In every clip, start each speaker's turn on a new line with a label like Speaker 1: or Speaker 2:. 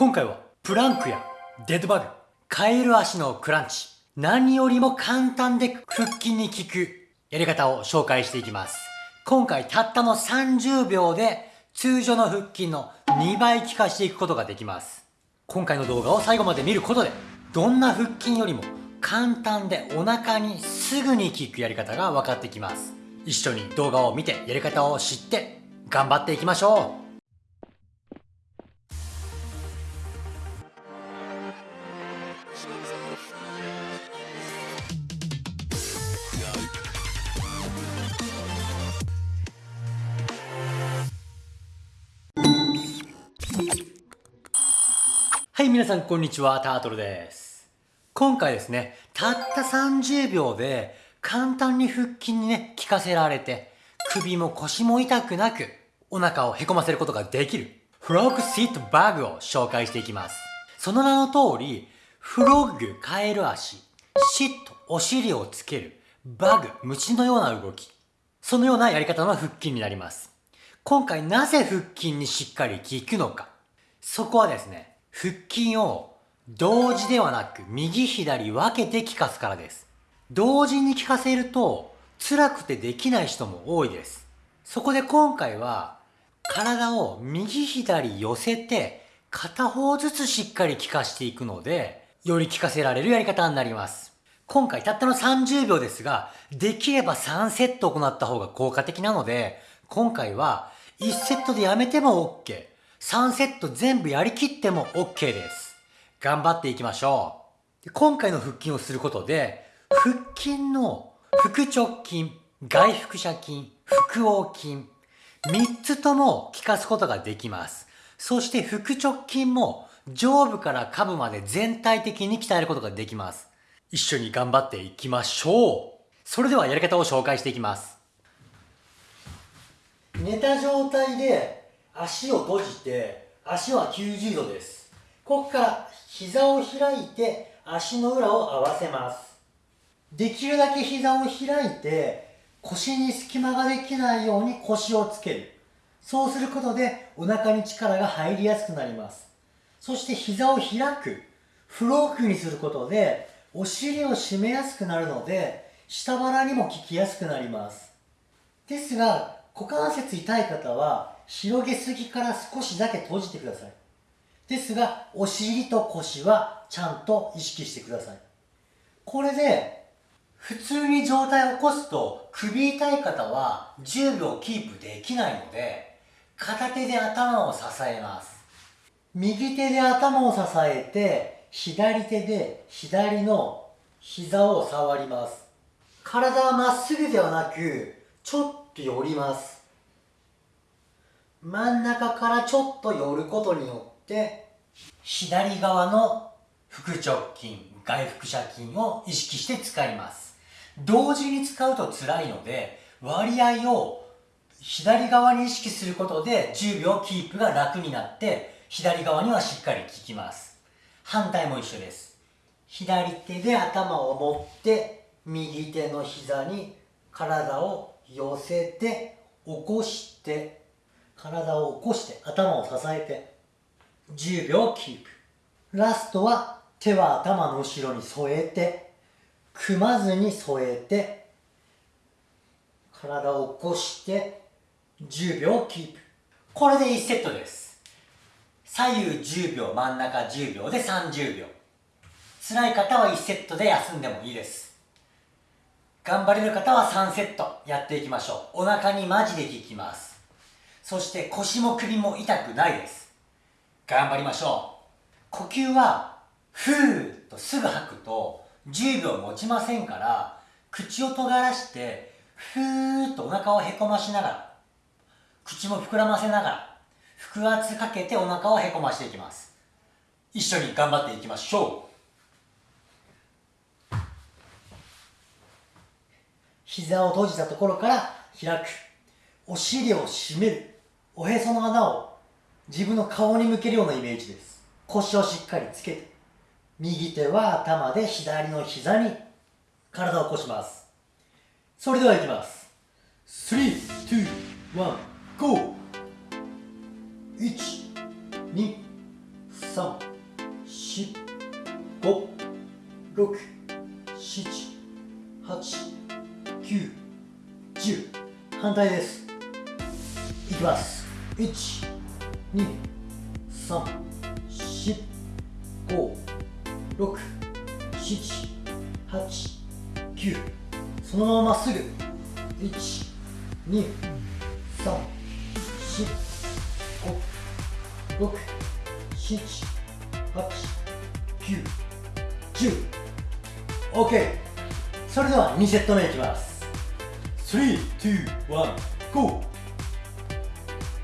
Speaker 1: 今回はプランクやデッドバグ、カエル足のクランチ、何よりも簡単で腹筋に効くやり方を紹介していきます。今回たったの30秒で通常の腹筋の2倍効かしていくことができます。今回の動画を最後まで見ることで、どんな腹筋よりも簡単でお腹にすぐに効くやり方が分かってきます。一緒に動画を見てやり方を知って頑張っていきましょうはい、皆さんこんにちは、タートルです。今回ですね、たった30秒で簡単に腹筋にね、効かせられて、首も腰も痛くなく、お腹をへこませることができる、フロッグシットバグを紹介していきます。その名の通り、フロッグ、カエル足、シット、お尻をつける、バグ、虫のような動き。そのようなやり方の腹筋になります。今回なぜ腹筋にしっかり効くのか。そこはですね、腹筋を同時ではなく右左分けて効かすからです。同時に効かせると辛くてできない人も多いです。そこで今回は体を右左寄せて片方ずつしっかり効かしていくのでより効かせられるやり方になります。今回たったの30秒ですができれば3セット行った方が効果的なので今回は1セットでやめても OK。3セット全部やりきっても OK です。頑張っていきましょう。今回の腹筋をすることで、腹筋の腹直筋、外腹斜筋、腹横筋、3つとも効かすことができます。そして腹直筋も上部から下部まで全体的に鍛えることができます。一緒に頑張っていきましょう。それではやり方を紹介していきます。寝た状態で足を閉じて足は90度です。ここから膝を開いて足の裏を合わせます。できるだけ膝を開いて腰に隙間ができないように腰をつける。そうすることでお腹に力が入りやすくなります。そして膝を開く。フロークにすることでお尻を締めやすくなるので下腹にも効きやすくなります。ですが股関節痛い方は広げすぎから少しだけ閉じてください。ですが、お尻と腰はちゃんと意識してください。これで、普通に状態を起こすと首痛い方は10秒キープできないので、片手で頭を支えます。右手で頭を支えて、左手で左の膝を触ります。体はまっすぐではなく、ちょっと寄ります。真ん中からちょっと寄ることによって左側の腹直筋外腹斜筋を意識して使います。同時に使うと辛いので割合を左側に意識することで10秒キープが楽になって左側にはしっかり効きます。反対も一緒です。左手で頭を持って右手の膝に体を寄せて起こして体を起こして頭を支えて10秒キープ。ラストは手は頭の後ろに添えて組まずに添えて体を起こして10秒キープ。これで1セットです。左右10秒真ん中10秒で30秒。辛い方は1セットで休んでもいいです。頑張れる方は3セットやっていきましょう。お腹にマジで効きます。そして腰も首も痛くないです。頑張りましょう。呼吸はふーっとすぐ吐くと10秒持ちませんから口を尖らしてふーっとお腹をへこましながら口も膨らませながら腹圧かけてお腹をへこましていきます。一緒に頑張っていきましょう。膝を閉じたところから開く。お尻を締める。おへその穴を自分の顔に向けるようなイメージです。腰をしっかりつけて。右手は頭で左の膝に。体を起こします。それではいきます。321 GO! 1 2 3 4 5 6 7 8 9 10反対です。いきます。1 2 3 4 5 6 7 8 9そのまままっすぐ1 2 3 4 5 6 7 8 9 10 OK それでは2セット目いきます。3、2、1、GO!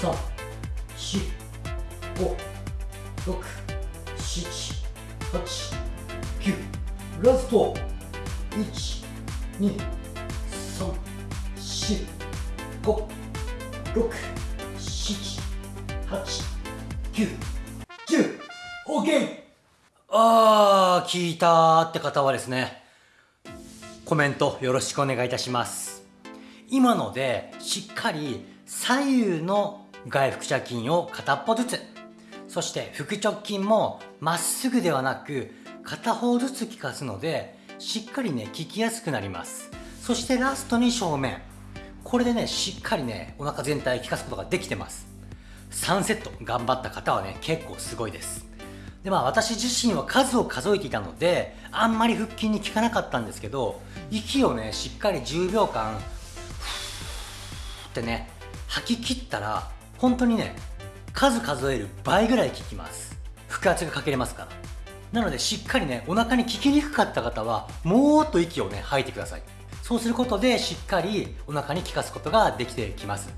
Speaker 1: 3 4 5 6 7 8 9ラスト1 2 3 4 5 6 7 8 9 10 OK! あー聞いたって方はですねコメントよろしくお願いいたします。今のでしっかり左右の外腹斜筋を片っぽずつ。そして腹直筋もまっすぐではなく片方ずつ効かすのでしっかりね効きやすくなります。そしてラストに正面。これでねしっかりねお腹全体効かすことができてます。3セット。頑張った方はね結構すごいです。でまあ私自身は数を数えていたのであんまり腹筋に効かなかったんですけど息をねしっかり10秒間ってね吐き切ったら本当にね数数える倍ぐらい効きます。腹圧がかけれますから。なのでしっかりねお腹に効きにくかった方はもーっと息をね吐いてください。そうすることでしっかりお腹に効かすことができてきます。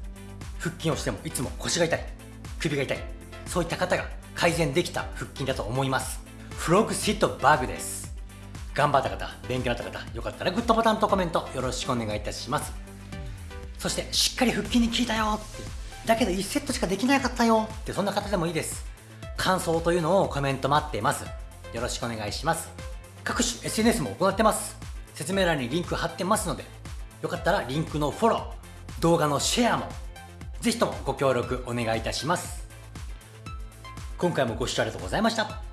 Speaker 1: 腹筋をしてもいつも腰が痛い。首が痛い。そういった方が改善できた腹筋だと思います。フロッグシットバグです。頑張った方勉強になった方よかったらグッドボタンとコメントよろしくお願いいたします。そしてしっかり腹筋に効いたよって。だけど1セットしかできなかったよ。ってそんな方でもいいです。感想というのをコメント待ってます。よろしくお願いします。各種 SNS も行ってます。説明欄にリンク貼ってますのでよかったらリンクのフォロー動画のシェアもぜひともご協力お願いいたします。今回もご視聴ありがとうございました。